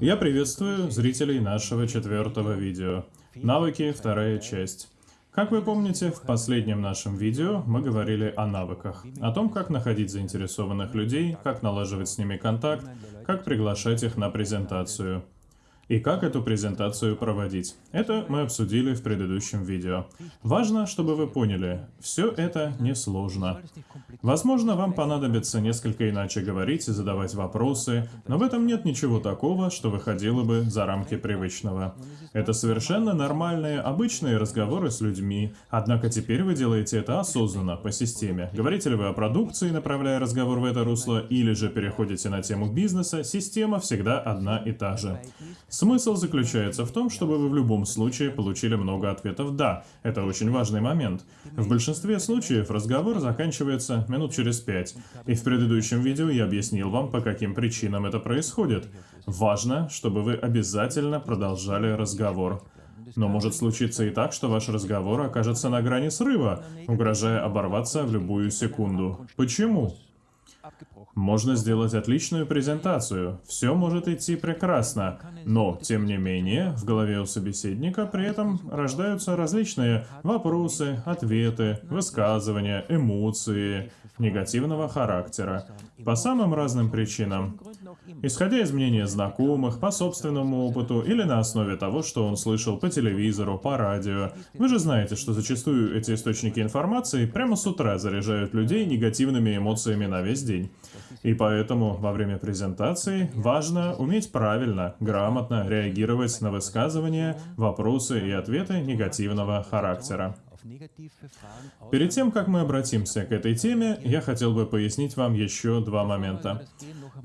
Я приветствую зрителей нашего четвертого видео. Навыки, вторая часть. Как вы помните, в последнем нашем видео мы говорили о навыках, о том, как находить заинтересованных людей, как налаживать с ними контакт, как приглашать их на презентацию и как эту презентацию проводить. Это мы обсудили в предыдущем видео. Важно, чтобы вы поняли, все это несложно. Возможно, вам понадобится несколько иначе говорить и задавать вопросы, но в этом нет ничего такого, что выходило бы за рамки привычного. Это совершенно нормальные, обычные разговоры с людьми, однако теперь вы делаете это осознанно, по системе. Говорите ли вы о продукции, направляя разговор в это русло, или же переходите на тему бизнеса, система всегда одна и та же. Смысл заключается в том, чтобы вы в любом случае получили много ответов «да». Это очень важный момент. В большинстве случаев разговор заканчивается минут через пять. И в предыдущем видео я объяснил вам, по каким причинам это происходит. Важно, чтобы вы обязательно продолжали разговор. Но может случиться и так, что ваш разговор окажется на грани срыва, угрожая оборваться в любую секунду. Почему? Можно сделать отличную презентацию, все может идти прекрасно, но, тем не менее, в голове у собеседника при этом рождаются различные вопросы, ответы, высказывания, эмоции негативного характера. По самым разным причинам. Исходя из мнения знакомых, по собственному опыту или на основе того, что он слышал по телевизору, по радио. Вы же знаете, что зачастую эти источники информации прямо с утра заряжают людей негативными эмоциями на весь день. И поэтому во время презентации важно уметь правильно, грамотно реагировать на высказывания, вопросы и ответы негативного характера. Перед тем, как мы обратимся к этой теме, я хотел бы пояснить вам еще два момента.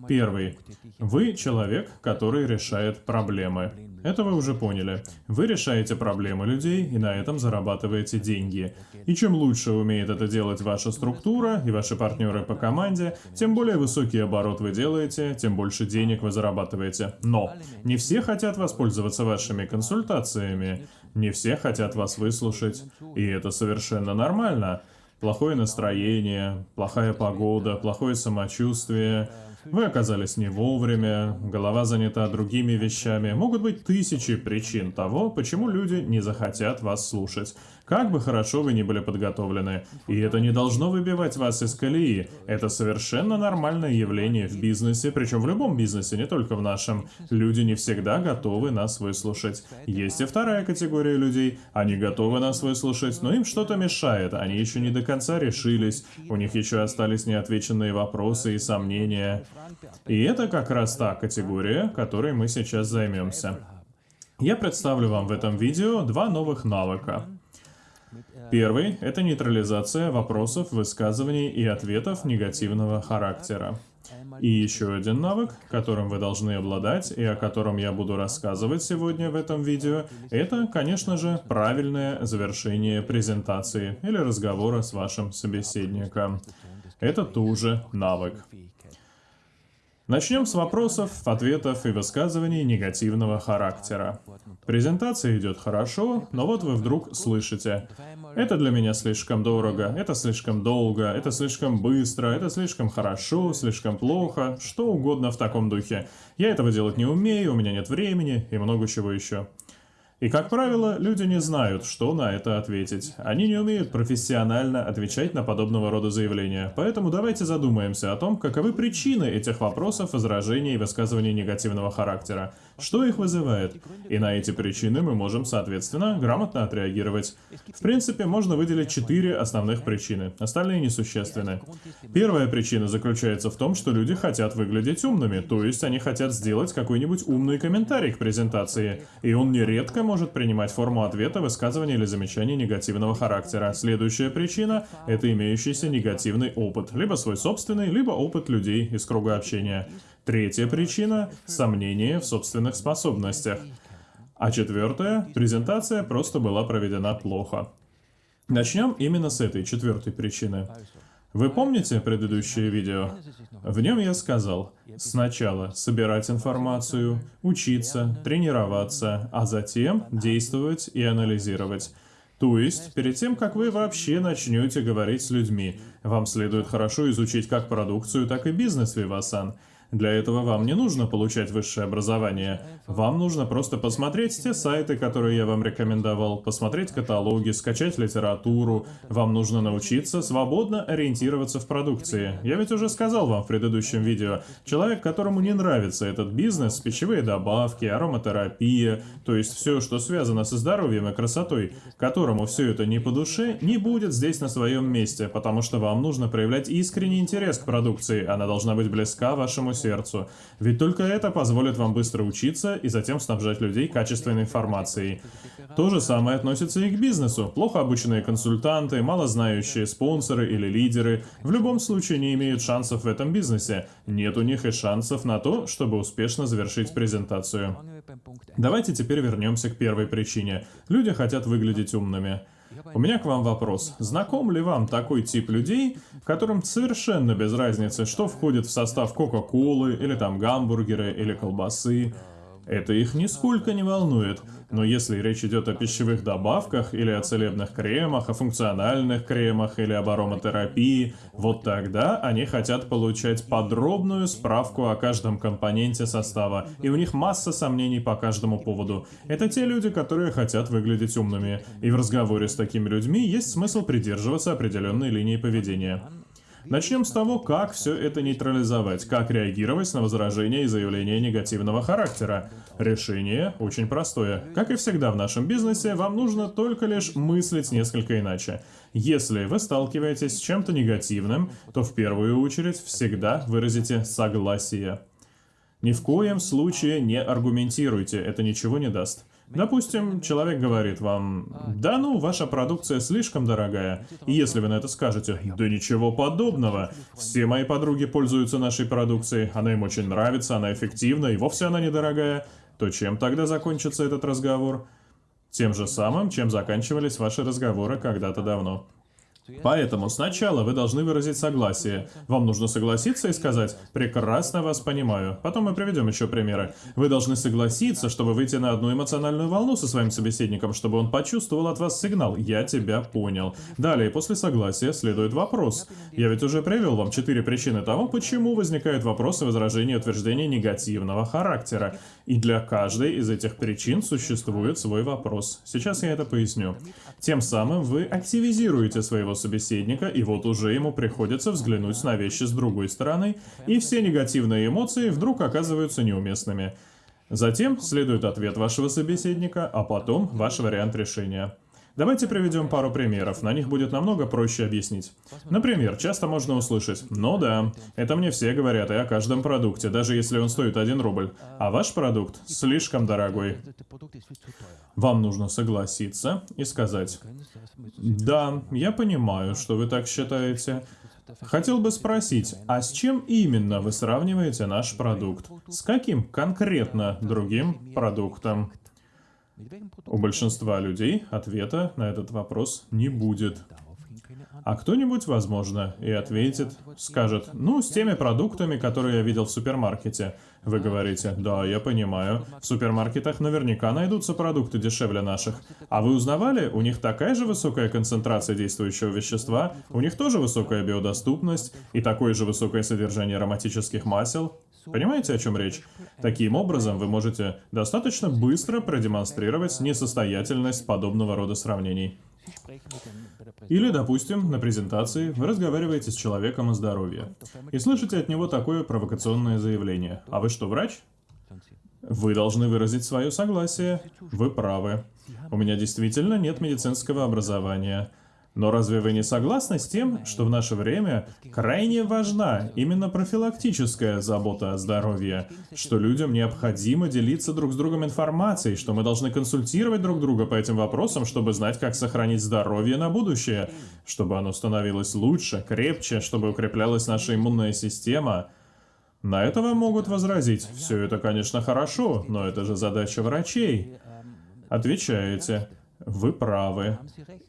Первый. Вы человек, который решает проблемы. Это вы уже поняли. Вы решаете проблемы людей и на этом зарабатываете деньги. И чем лучше умеет это делать ваша структура и ваши партнеры по команде, тем более высокий оборот вы делаете, тем больше денег вы зарабатываете. Но не все хотят воспользоваться вашими консультациями. Не все хотят вас выслушать. И это совершенно нормально. Плохое настроение, плохая погода, плохое самочувствие – вы оказались не вовремя, голова занята другими вещами. Могут быть тысячи причин того, почему люди не захотят вас слушать. Как бы хорошо вы ни были подготовлены. И это не должно выбивать вас из колеи. Это совершенно нормальное явление в бизнесе, причем в любом бизнесе, не только в нашем. Люди не всегда готовы нас выслушать. Есть и вторая категория людей. Они готовы нас выслушать, но им что-то мешает. Они еще не до конца решились. У них еще остались неотвеченные вопросы и сомнения. И это как раз та категория, которой мы сейчас займемся. Я представлю вам в этом видео два новых навыка. Первый – это нейтрализация вопросов, высказываний и ответов негативного характера. И еще один навык, которым вы должны обладать и о котором я буду рассказывать сегодня в этом видео, это, конечно же, правильное завершение презентации или разговора с вашим собеседником. Это тоже навык. Начнем с вопросов, ответов и высказываний негативного характера. Презентация идет хорошо, но вот вы вдруг слышите «Это для меня слишком дорого», «Это слишком долго», «Это слишком быстро», «Это слишком хорошо», «Слишком плохо», что угодно в таком духе. «Я этого делать не умею», «У меня нет времени» и много чего еще. И, как правило, люди не знают, что на это ответить. Они не умеют профессионально отвечать на подобного рода заявления. Поэтому давайте задумаемся о том, каковы причины этих вопросов, возражений и высказываний негативного характера. Что их вызывает? И на эти причины мы можем, соответственно, грамотно отреагировать. В принципе, можно выделить четыре основных причины. Остальные несущественны. Первая причина заключается в том, что люди хотят выглядеть умными, то есть они хотят сделать какой-нибудь умный комментарий к презентации. И он нередко может принимать форму ответа, высказывания или замечания негативного характера. Следующая причина – это имеющийся негативный опыт, либо свой собственный, либо опыт людей из круга общения. Третья причина – сомнение в собственных способностях. А четвертая – презентация просто была проведена плохо. Начнем именно с этой четвертой причины. Вы помните предыдущее видео? В нем я сказал, сначала собирать информацию, учиться, тренироваться, а затем действовать и анализировать. То есть, перед тем, как вы вообще начнете говорить с людьми, вам следует хорошо изучить как продукцию, так и бизнес Vivasan. Для этого вам не нужно получать высшее образование. Вам нужно просто посмотреть те сайты, которые я вам рекомендовал, посмотреть каталоги, скачать литературу. Вам нужно научиться свободно ориентироваться в продукции. Я ведь уже сказал вам в предыдущем видео, человек, которому не нравится этот бизнес, пищевые добавки, ароматерапия, то есть все, что связано со здоровьем и красотой, которому все это не по душе, не будет здесь на своем месте, потому что вам нужно проявлять искренний интерес к продукции, она должна быть близка вашему сердцу. Ведь только это позволит вам быстро учиться и затем снабжать людей качественной информацией. То же самое относится и к бизнесу. Плохо обученные консультанты, малознающие спонсоры или лидеры в любом случае не имеют шансов в этом бизнесе. Нет у них и шансов на то, чтобы успешно завершить презентацию. Давайте теперь вернемся к первой причине. Люди хотят выглядеть умными. У меня к вам вопрос. Знаком ли вам такой тип людей, которым совершенно без разницы, что входит в состав Кока-Колы, или там гамбургеры, или колбасы? Это их нисколько не волнует. Но если речь идет о пищевых добавках, или о целебных кремах, о функциональных кремах, или об ароматерапии, вот тогда они хотят получать подробную справку о каждом компоненте состава, и у них масса сомнений по каждому поводу. Это те люди, которые хотят выглядеть умными, и в разговоре с такими людьми есть смысл придерживаться определенной линии поведения. Начнем с того, как все это нейтрализовать, как реагировать на возражения и заявления негативного характера. Решение очень простое. Как и всегда в нашем бизнесе, вам нужно только лишь мыслить несколько иначе. Если вы сталкиваетесь с чем-то негативным, то в первую очередь всегда выразите согласие. Ни в коем случае не аргументируйте, это ничего не даст. Допустим, человек говорит вам, да ну, ваша продукция слишком дорогая. И если вы на это скажете, да ничего подобного, все мои подруги пользуются нашей продукцией, она им очень нравится, она эффективна и вовсе она недорогая, то чем тогда закончится этот разговор? Тем же самым, чем заканчивались ваши разговоры когда-то давно. Поэтому сначала вы должны выразить согласие. Вам нужно согласиться и сказать «прекрасно вас понимаю». Потом мы приведем еще примеры. Вы должны согласиться, чтобы выйти на одну эмоциональную волну со своим собеседником, чтобы он почувствовал от вас сигнал «я тебя понял». Далее, после согласия следует вопрос. Я ведь уже привел вам четыре причины того, почему возникают вопросы, возражения и утверждения негативного характера. И для каждой из этих причин существует свой вопрос. Сейчас я это поясню. Тем самым вы активизируете своего своего собеседника, и вот уже ему приходится взглянуть на вещи с другой стороны, и все негативные эмоции вдруг оказываются неуместными. Затем следует ответ вашего собеседника, а потом ваш вариант решения. Давайте приведем пару примеров, на них будет намного проще объяснить. Например, часто можно услышать «Ну да, это мне все говорят и о каждом продукте, даже если он стоит 1 рубль, а ваш продукт слишком дорогой». Вам нужно согласиться и сказать «Да, я понимаю, что вы так считаете». Хотел бы спросить, а с чем именно вы сравниваете наш продукт? С каким конкретно другим продуктом? У большинства людей ответа на этот вопрос не будет. А кто-нибудь, возможно, и ответит, скажет, ну, с теми продуктами, которые я видел в супермаркете. Вы говорите, да, я понимаю, в супермаркетах наверняка найдутся продукты дешевле наших. А вы узнавали, у них такая же высокая концентрация действующего вещества, у них тоже высокая биодоступность и такое же высокое содержание ароматических масел. Понимаете, о чем речь? Таким образом, вы можете достаточно быстро продемонстрировать несостоятельность подобного рода сравнений. Или, допустим, на презентации вы разговариваете с человеком о здоровье и слышите от него такое провокационное заявление. А вы что, врач? Вы должны выразить свое согласие. Вы правы. У меня действительно нет медицинского образования. Но разве вы не согласны с тем, что в наше время крайне важна именно профилактическая забота о здоровье, что людям необходимо делиться друг с другом информацией, что мы должны консультировать друг друга по этим вопросам, чтобы знать, как сохранить здоровье на будущее, чтобы оно становилось лучше, крепче, чтобы укреплялась наша иммунная система? На это вам могут возразить, все это, конечно, хорошо, но это же задача врачей. Отвечаете, Вы правы.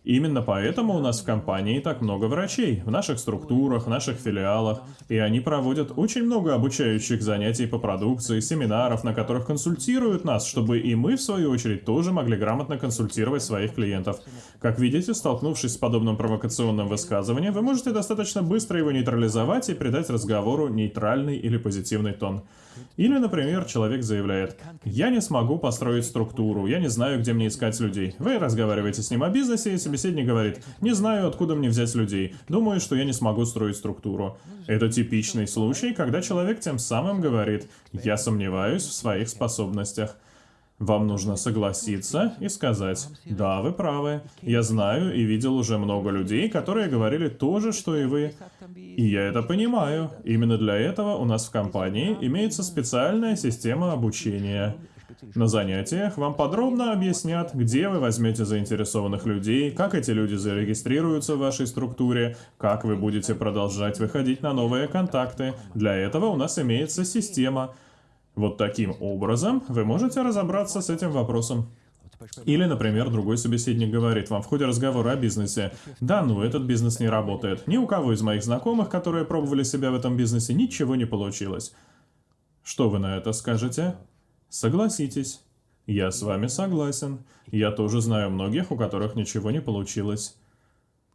Именно поэтому у нас в компании так много врачей, в наших структурах, в наших филиалах, и они проводят очень много обучающих занятий по продукции, семинаров, на которых консультируют нас, чтобы и мы, в свою очередь, тоже могли грамотно консультировать своих клиентов. Как видите, столкнувшись с подобным провокационным высказыванием, вы можете достаточно быстро его нейтрализовать и придать разговору нейтральный или позитивный тон. Или, например, человек заявляет, «Я не смогу построить структуру, я не знаю, где мне искать людей». Вы разговариваете с ним о бизнесе, и собеседник говорит, «Не знаю, откуда мне взять людей, думаю, что я не смогу строить структуру». Это типичный случай, когда человек тем самым говорит, «Я сомневаюсь в своих способностях». Вам нужно согласиться и сказать, да, вы правы, я знаю и видел уже много людей, которые говорили то же, что и вы. И я это понимаю. Именно для этого у нас в компании имеется специальная система обучения. На занятиях вам подробно объяснят, где вы возьмете заинтересованных людей, как эти люди зарегистрируются в вашей структуре, как вы будете продолжать выходить на новые контакты. Для этого у нас имеется система, вот таким образом вы можете разобраться с этим вопросом. Или, например, другой собеседник говорит вам в ходе разговора о бизнесе, «Да, ну этот бизнес не работает. Ни у кого из моих знакомых, которые пробовали себя в этом бизнесе, ничего не получилось». Что вы на это скажете? Согласитесь. Я с вами согласен. Я тоже знаю многих, у которых ничего не получилось.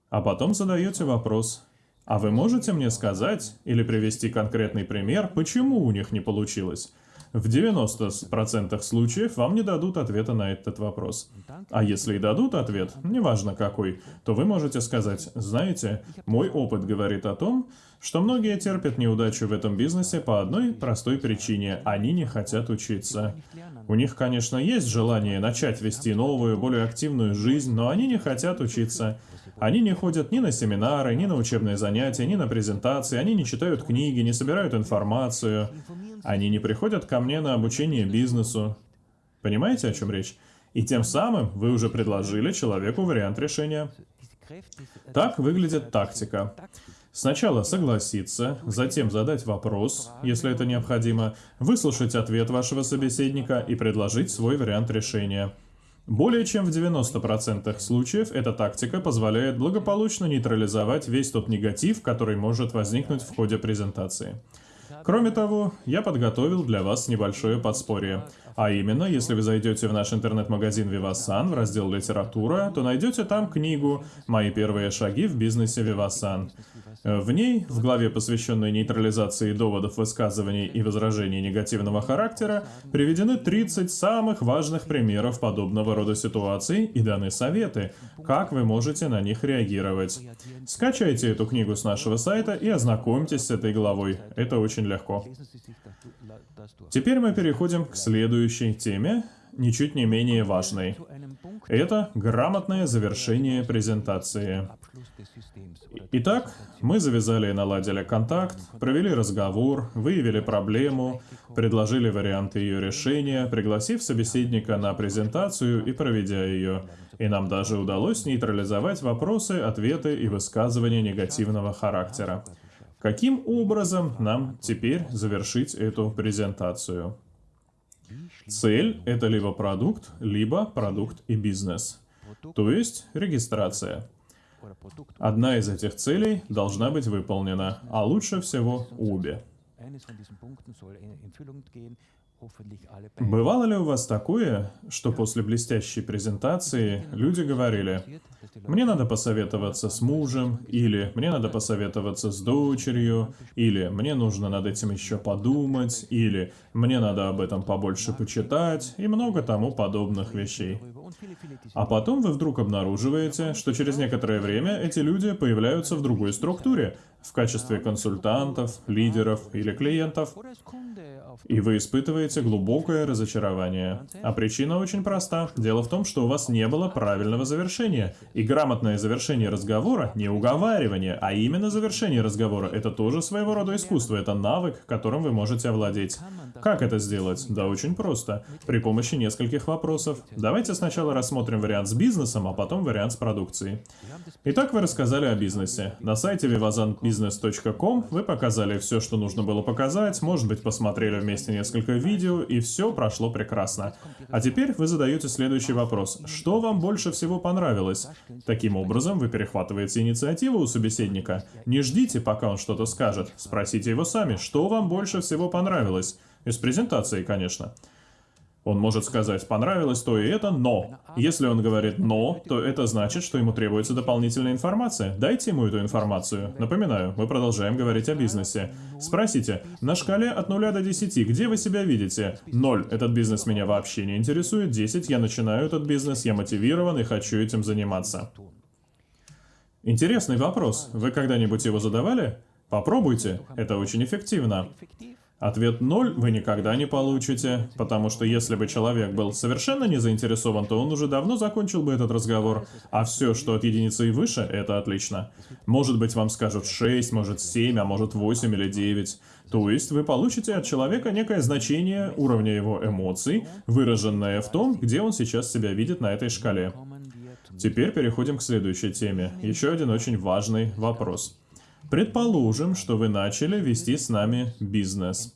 А потом задаете вопрос, а вы можете мне сказать или привести конкретный пример, почему у них не получилось? В 90% случаев вам не дадут ответа на этот вопрос. А если и дадут ответ, неважно какой, то вы можете сказать, знаете, мой опыт говорит о том, что многие терпят неудачу в этом бизнесе по одной простой причине – они не хотят учиться. У них, конечно, есть желание начать вести новую, более активную жизнь, но они не хотят учиться. Они не ходят ни на семинары, ни на учебные занятия, ни на презентации, они не читают книги, не собирают информацию. Они не приходят ко мне на обучение бизнесу. Понимаете, о чем речь? И тем самым вы уже предложили человеку вариант решения. Так выглядит тактика. Сначала согласиться, затем задать вопрос, если это необходимо, выслушать ответ вашего собеседника и предложить свой вариант решения. Более чем в 90% случаев эта тактика позволяет благополучно нейтрализовать весь тот негатив, который может возникнуть в ходе презентации. Кроме того, я подготовил для вас небольшое подспорье. А именно, если вы зайдете в наш интернет-магазин Vivasan в раздел «Литература», то найдете там книгу «Мои первые шаги в бизнесе Vivasan». В ней, в главе, посвященной нейтрализации доводов, высказываний и возражений негативного характера, приведены 30 самых важных примеров подобного рода ситуаций и даны советы, как вы можете на них реагировать. Скачайте эту книгу с нашего сайта и ознакомьтесь с этой главой. Это очень легко. Теперь мы переходим к следующей теме, ничуть не менее важной. Это грамотное завершение презентации. Итак, мы завязали и наладили контакт, провели разговор, выявили проблему, предложили варианты ее решения, пригласив собеседника на презентацию и проведя ее. И нам даже удалось нейтрализовать вопросы, ответы и высказывания негативного характера. Каким образом нам теперь завершить эту презентацию? Цель — это либо продукт, либо продукт и бизнес. То есть регистрация. Одна из этих целей должна быть выполнена, а лучше всего обе. Бывало ли у вас такое, что после блестящей презентации люди говорили, «Мне надо посоветоваться с мужем», или «Мне надо посоветоваться с дочерью», или «Мне нужно над этим еще подумать», или «Мне надо об этом побольше почитать» и много тому подобных вещей. А потом вы вдруг обнаруживаете, что через некоторое время эти люди появляются в другой структуре, в качестве консультантов, лидеров или клиентов. И вы испытываете глубокое разочарование. А причина очень проста. Дело в том, что у вас не было правильного завершения. И грамотное завершение разговора — не уговаривание, а именно завершение разговора — это тоже своего рода искусство, это навык, которым вы можете овладеть. Как это сделать? Да очень просто. При помощи нескольких вопросов. Давайте сначала рассмотрим вариант с бизнесом, а потом вариант с продукцией. Итак, вы рассказали о бизнесе. На сайте vivazanbusiness.com вы показали все, что нужно было показать, может быть, посмотрели вместе несколько видео, и все прошло прекрасно. А теперь вы задаете следующий вопрос. Что вам больше всего понравилось? Таким образом, вы перехватываете инициативу у собеседника. Не ждите, пока он что-то скажет. Спросите его сами, что вам больше всего понравилось. Из презентации, конечно. Он может сказать, понравилось то и это, но. Если он говорит «но», то это значит, что ему требуется дополнительная информация. Дайте ему эту информацию. Напоминаю, мы продолжаем говорить о бизнесе. Спросите, на шкале от 0 до 10, где вы себя видите? 0. Этот бизнес меня вообще не интересует. 10. Я начинаю этот бизнес, я мотивирован и хочу этим заниматься. Интересный вопрос. Вы когда-нибудь его задавали? Попробуйте. Это очень эффективно. Ответ 0 вы никогда не получите, потому что если бы человек был совершенно не заинтересован, то он уже давно закончил бы этот разговор, а все, что от единицы и выше, это отлично. Может быть, вам скажут 6, может 7, а может 8 или 9. То есть вы получите от человека некое значение уровня его эмоций, выраженное в том, где он сейчас себя видит на этой шкале. Теперь переходим к следующей теме. Еще один очень важный вопрос. Предположим, что вы начали вести с нами бизнес.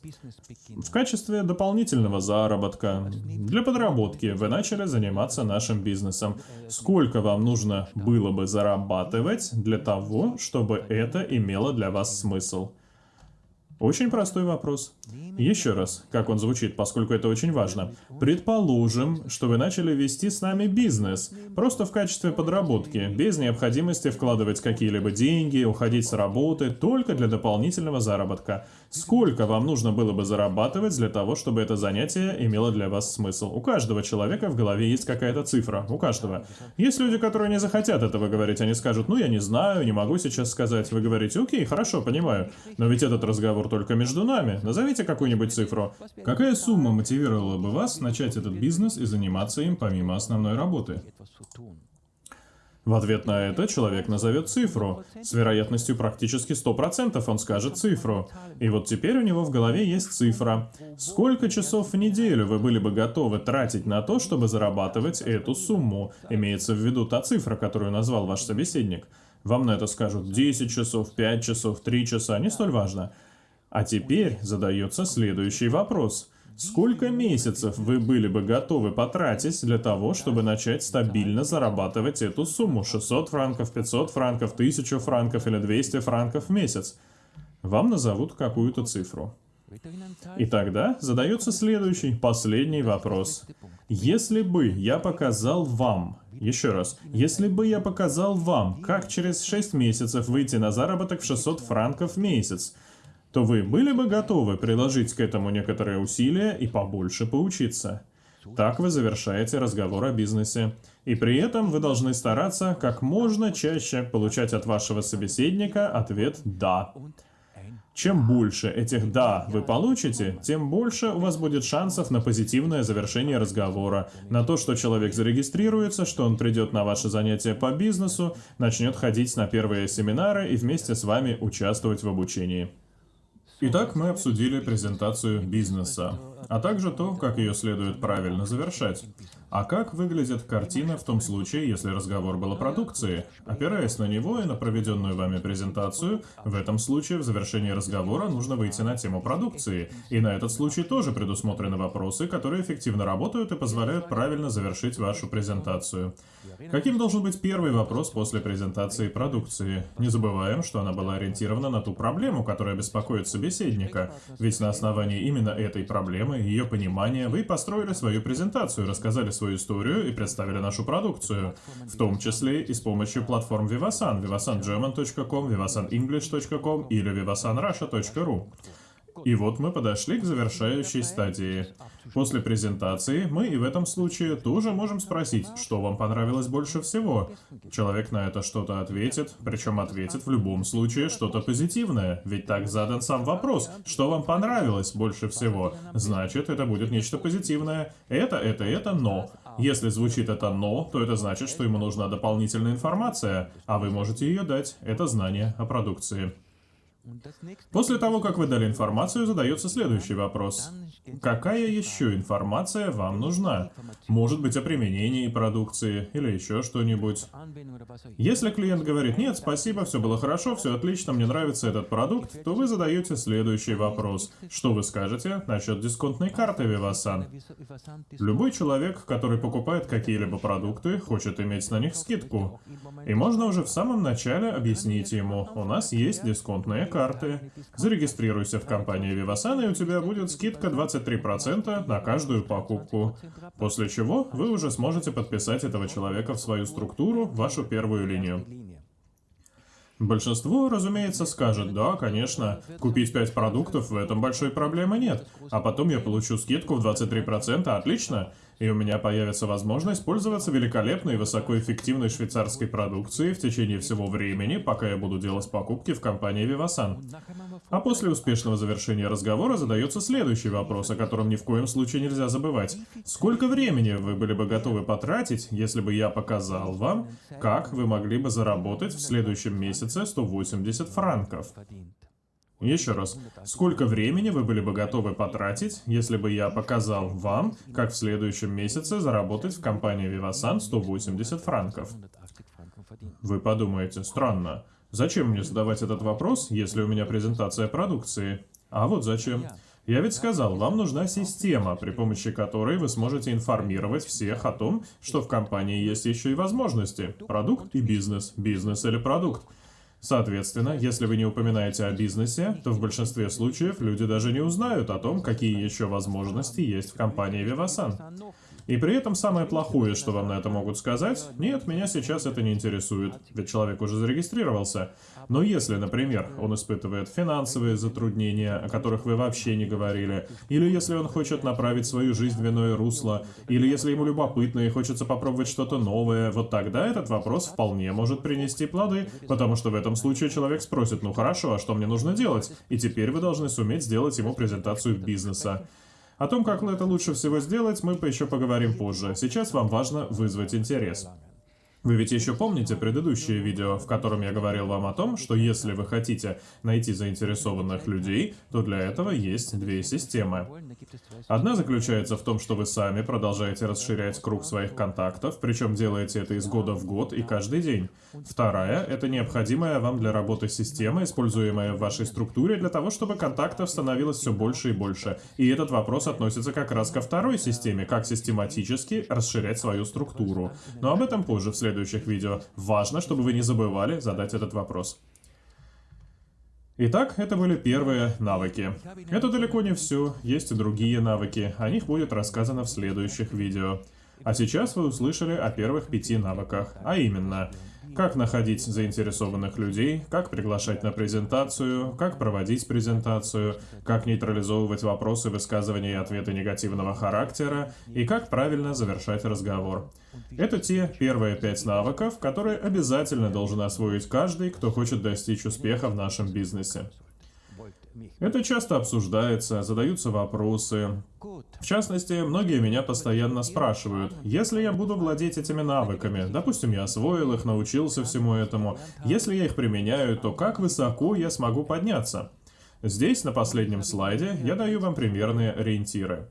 В качестве дополнительного заработка, для подработки, вы начали заниматься нашим бизнесом. Сколько вам нужно было бы зарабатывать для того, чтобы это имело для вас смысл? Очень простой вопрос. Еще раз, как он звучит, поскольку это очень важно. Предположим, что вы начали вести с нами бизнес, просто в качестве подработки, без необходимости вкладывать какие-либо деньги, уходить с работы, только для дополнительного заработка. Сколько вам нужно было бы зарабатывать для того, чтобы это занятие имело для вас смысл? У каждого человека в голове есть какая-то цифра, у каждого. Есть люди, которые не захотят этого говорить, они скажут, ну я не знаю, не могу сейчас сказать. Вы говорите, окей, хорошо, понимаю, но ведь этот разговор только между нами. Назовите какую-нибудь цифру. Какая сумма мотивировала бы вас начать этот бизнес и заниматься им помимо основной работы? В ответ на это человек назовет цифру. С вероятностью практически 100% он скажет цифру. И вот теперь у него в голове есть цифра. Сколько часов в неделю вы были бы готовы тратить на то, чтобы зарабатывать эту сумму? Имеется в виду та цифра, которую назвал ваш собеседник. Вам на это скажут 10 часов, 5 часов, 3 часа, не столь важно. А теперь задается следующий вопрос. Сколько месяцев вы были бы готовы потратить для того, чтобы начать стабильно зарабатывать эту сумму? 600 франков, 500 франков, 1000 франков или 200 франков в месяц? Вам назовут какую-то цифру. И тогда задается следующий, последний вопрос. Если бы я показал вам, еще раз, если бы я показал вам, как через 6 месяцев выйти на заработок в 600 франков в месяц, то вы были бы готовы приложить к этому некоторые усилия и побольше поучиться. Так вы завершаете разговор о бизнесе. И при этом вы должны стараться как можно чаще получать от вашего собеседника ответ «да». Чем больше этих «да» вы получите, тем больше у вас будет шансов на позитивное завершение разговора, на то, что человек зарегистрируется, что он придет на ваше занятие по бизнесу, начнет ходить на первые семинары и вместе с вами участвовать в обучении. Итак, мы обсудили презентацию бизнеса, а также то, как ее следует правильно завершать. А как выглядит картина в том случае, если разговор был о продукции? Опираясь на него и на проведенную вами презентацию, в этом случае в завершении разговора нужно выйти на тему продукции. И на этот случай тоже предусмотрены вопросы, которые эффективно работают и позволяют правильно завершить вашу презентацию. Каким должен быть первый вопрос после презентации продукции? Не забываем, что она была ориентирована на ту проблему, которая беспокоит собеседника. Ведь на основании именно этой проблемы, ее понимания, вы построили свою презентацию, рассказали свою историю и представили нашу продукцию, в том числе и с помощью платформ Vivasan, vivasangerman.com, vivasanenglish.com или vivasanrussia.ru. И вот мы подошли к завершающей стадии. После презентации мы и в этом случае тоже можем спросить, что вам понравилось больше всего. Человек на это что-то ответит, причем ответит в любом случае что-то позитивное, ведь так задан сам вопрос, что вам понравилось больше всего. Значит, это будет нечто позитивное. Это, это, это, но. Если звучит это «но», то это значит, что ему нужна дополнительная информация, а вы можете ее дать. Это знание о продукции. После того, как вы дали информацию, задается следующий вопрос. Какая еще информация вам нужна? Может быть, о применении продукции или еще что-нибудь. Если клиент говорит, нет, спасибо, все было хорошо, все отлично, мне нравится этот продукт, то вы задаете следующий вопрос. Что вы скажете насчет дисконтной карты Vivasan? Любой человек, который покупает какие-либо продукты, хочет иметь на них скидку. И можно уже в самом начале объяснить ему, у нас есть дисконтные карты. Зарегистрируйся в компании Vivasan, и у тебя будет скидка 23% на каждую покупку. После чего вы уже сможете подписать этого человека в свою структуру, вашу первую линию. Большинство, разумеется, скажет, да, конечно, купить 5 продуктов, в этом большой проблемы нет. А потом я получу скидку в 23%, отлично и у меня появится возможность пользоваться великолепной и высокоэффективной швейцарской продукцией в течение всего времени, пока я буду делать покупки в компании Vivasan. А после успешного завершения разговора задается следующий вопрос, о котором ни в коем случае нельзя забывать. Сколько времени вы были бы готовы потратить, если бы я показал вам, как вы могли бы заработать в следующем месяце 180 франков? Еще раз, сколько времени вы были бы готовы потратить, если бы я показал вам, как в следующем месяце заработать в компании Vivasan 180 франков? Вы подумаете, странно. Зачем мне задавать этот вопрос, если у меня презентация продукции? А вот зачем. Я ведь сказал, вам нужна система, при помощи которой вы сможете информировать всех о том, что в компании есть еще и возможности. Продукт и бизнес, бизнес или продукт. Соответственно, если вы не упоминаете о бизнесе, то в большинстве случаев люди даже не узнают о том, какие еще возможности есть в компании Vivasan. И при этом самое плохое, что вам на это могут сказать, нет, меня сейчас это не интересует, ведь человек уже зарегистрировался. Но если, например, он испытывает финансовые затруднения, о которых вы вообще не говорили, или если он хочет направить свою жизнь в иное русло, или если ему любопытно и хочется попробовать что-то новое, вот тогда этот вопрос вполне может принести плоды, потому что в этом случае человек спросит, ну хорошо, а что мне нужно делать? И теперь вы должны суметь сделать ему презентацию бизнеса. О том, как это лучше всего сделать, мы еще поговорим позже. Сейчас вам важно вызвать интерес. Вы ведь еще помните предыдущее видео, в котором я говорил вам о том, что если вы хотите найти заинтересованных людей, то для этого есть две системы. Одна заключается в том, что вы сами продолжаете расширять круг своих контактов, причем делаете это из года в год и каждый день. Вторая — это необходимая вам для работы система, используемая в вашей структуре для того, чтобы контактов становилось все больше и больше. И этот вопрос относится как раз ко второй системе, как систематически расширять свою структуру. Но об этом позже в следующем следующих видео. Важно, чтобы вы не забывали задать этот вопрос. Итак, это были первые навыки. Это далеко не все, есть и другие навыки, о них будет рассказано в следующих видео. А сейчас вы услышали о первых пяти навыках, а именно как находить заинтересованных людей, как приглашать на презентацию, как проводить презентацию, как нейтрализовывать вопросы, высказывания и ответы негативного характера, и как правильно завершать разговор. Это те первые пять навыков, которые обязательно должен освоить каждый, кто хочет достичь успеха в нашем бизнесе. Это часто обсуждается, задаются вопросы. В частности, многие меня постоянно спрашивают, если я буду владеть этими навыками, допустим, я освоил их, научился всему этому, если я их применяю, то как высоко я смогу подняться? Здесь, на последнем слайде, я даю вам примерные ориентиры.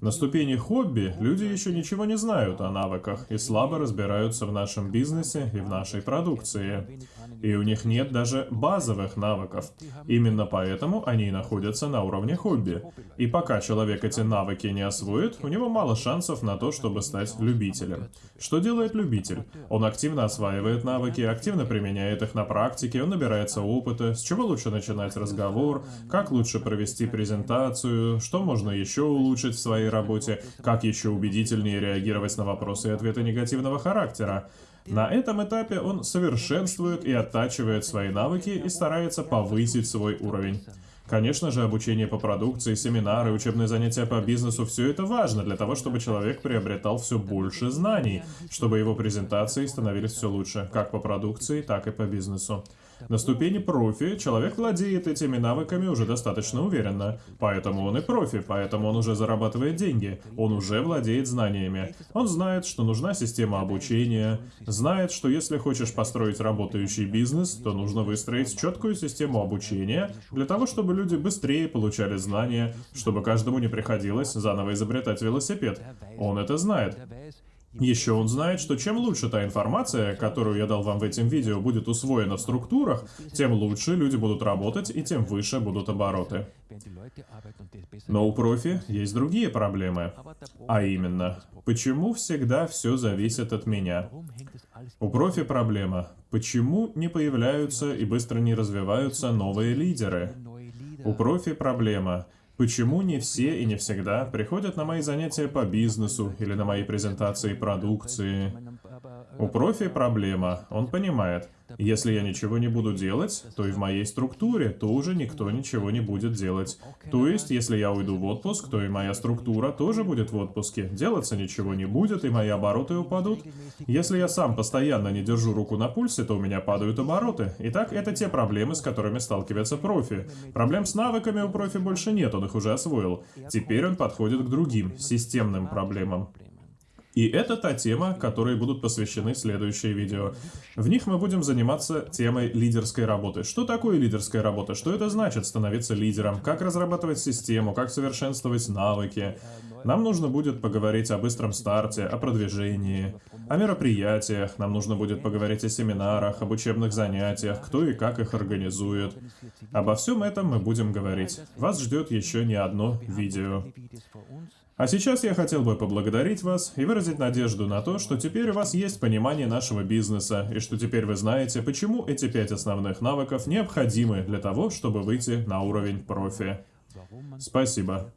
На ступени хобби люди еще ничего не знают о навыках и слабо разбираются в нашем бизнесе и в нашей продукции. И у них нет даже базовых навыков. Именно поэтому они находятся на уровне хобби. И пока человек эти навыки не освоит, у него мало шансов на то, чтобы стать любителем. Что делает любитель? Он активно осваивает навыки, активно применяет их на практике, он набирается опыта, с чего лучше начинать разговор, как лучше провести презентацию, что можно еще улучшить в своей работе, как еще убедительнее реагировать на вопросы и ответы негативного характера. На этом этапе он совершенствует и оттачивает свои навыки и старается повысить свой уровень. Конечно же, обучение по продукции, семинары, учебные занятия по бизнесу – все это важно для того, чтобы человек приобретал все больше знаний, чтобы его презентации становились все лучше, как по продукции, так и по бизнесу. На ступени профи человек владеет этими навыками уже достаточно уверенно. Поэтому он и профи, поэтому он уже зарабатывает деньги. Он уже владеет знаниями. Он знает, что нужна система обучения, знает, что если хочешь построить работающий бизнес, то нужно выстроить четкую систему обучения для того, чтобы люди быстрее получали знания, чтобы каждому не приходилось заново изобретать велосипед. Он это знает. Еще он знает, что чем лучше та информация, которую я дал вам в этом видео, будет усвоена в структурах, тем лучше люди будут работать и тем выше будут обороты. Но у профи есть другие проблемы. А именно, почему всегда все зависит от меня? У профи проблема. Почему не появляются и быстро не развиваются новые лидеры? У профи проблема. Почему не все и не всегда приходят на мои занятия по бизнесу или на мои презентации продукции? У профи проблема, он понимает. Если я ничего не буду делать, то и в моей структуре тоже никто ничего не будет делать. То есть, если я уйду в отпуск, то и моя структура тоже будет в отпуске. Делаться ничего не будет, и мои обороты упадут. Если я сам постоянно не держу руку на пульсе, то у меня падают обороты. Итак, это те проблемы, с которыми сталкивается профи. Проблем с навыками у профи больше нет, он их уже освоил. Теперь он подходит к другим, системным проблемам. И это та тема, которой будут посвящены следующие видео. В них мы будем заниматься темой лидерской работы. Что такое лидерская работа? Что это значит становиться лидером? Как разрабатывать систему? Как совершенствовать навыки? Нам нужно будет поговорить о быстром старте, о продвижении, о мероприятиях. Нам нужно будет поговорить о семинарах, об учебных занятиях, кто и как их организует. Обо всем этом мы будем говорить. Вас ждет еще не одно видео. А сейчас я хотел бы поблагодарить вас и выразить надежду на то, что теперь у вас есть понимание нашего бизнеса, и что теперь вы знаете, почему эти пять основных навыков необходимы для того, чтобы выйти на уровень профи. Спасибо.